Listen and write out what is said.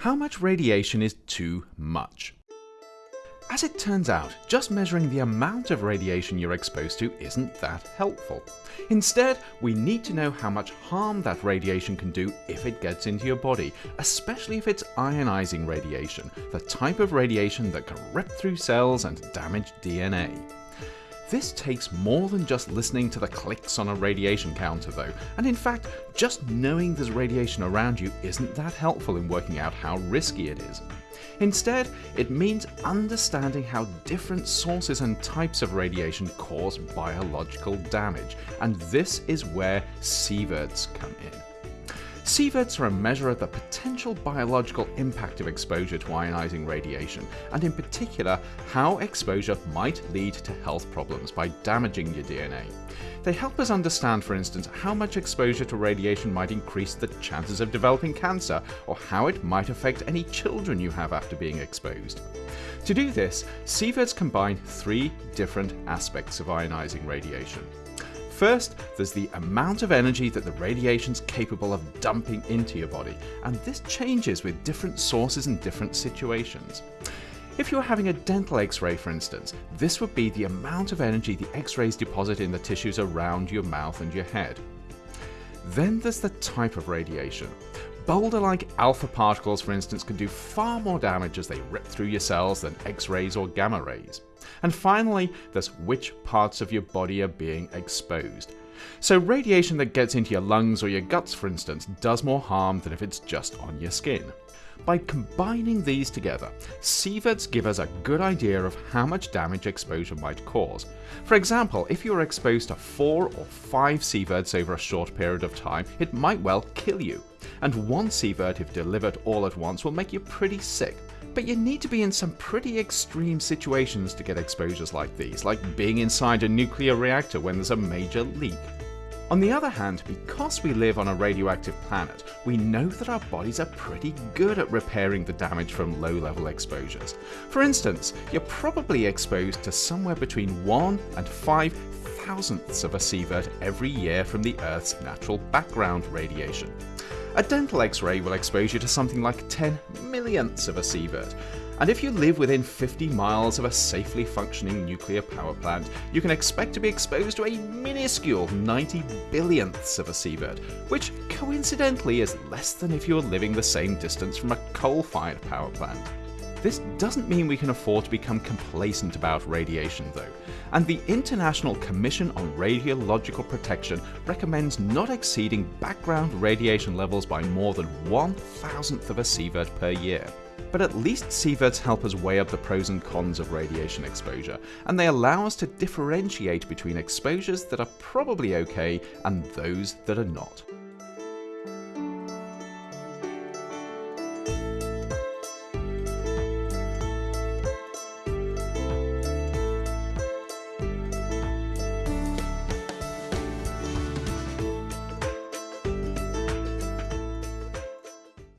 How much radiation is too much? As it turns out, just measuring the amount of radiation you're exposed to isn't that helpful. Instead, we need to know how much harm that radiation can do if it gets into your body, especially if it's ionizing radiation, the type of radiation that can rip through cells and damage DNA. This takes more than just listening to the clicks on a radiation counter though, and in fact, just knowing there's radiation around you isn't that helpful in working out how risky it is. Instead, it means understanding how different sources and types of radiation cause biological damage, and this is where sieverts come in. Sieverts are a measure of the potential biological impact of exposure to ionizing radiation, and in particular, how exposure might lead to health problems by damaging your DNA. They help us understand, for instance, how much exposure to radiation might increase the chances of developing cancer, or how it might affect any children you have after being exposed. To do this, sieverts combine three different aspects of ionizing radiation. First, there's the amount of energy that the radiation's capable of dumping into your body, and this changes with different sources and different situations. If you're having a dental x-ray for instance, this would be the amount of energy the x-rays deposit in the tissues around your mouth and your head. Then there's the type of radiation. Boulder-like alpha particles for instance can do far more damage as they rip through your cells than x-rays or gamma rays. And finally, there's which parts of your body are being exposed. So radiation that gets into your lungs or your guts, for instance, does more harm than if it's just on your skin. By combining these together, sieverts give us a good idea of how much damage exposure might cause. For example, if you are exposed to 4 or 5 sieverts over a short period of time, it might well kill you. And one sievert, if delivered all at once, will make you pretty sick. But you need to be in some pretty extreme situations to get exposures like these, like being inside a nuclear reactor when there's a major leak. On the other hand, because we live on a radioactive planet, we know that our bodies are pretty good at repairing the damage from low-level exposures. For instance, you're probably exposed to somewhere between 1 and 5 thousandths of a sievert every year from the Earth's natural background radiation. A dental x-ray will expose you to something like 10 millionths of a sievert, and if you live within 50 miles of a safely functioning nuclear power plant, you can expect to be exposed to a minuscule 90 billionths of a sievert, which coincidentally is less than if you were living the same distance from a coal-fired power plant. This doesn't mean we can afford to become complacent about radiation though, and the International Commission on Radiological Protection recommends not exceeding background radiation levels by more than one thousandth of a sievert per year. But at least sieverts help us weigh up the pros and cons of radiation exposure, and they allow us to differentiate between exposures that are probably okay and those that are not.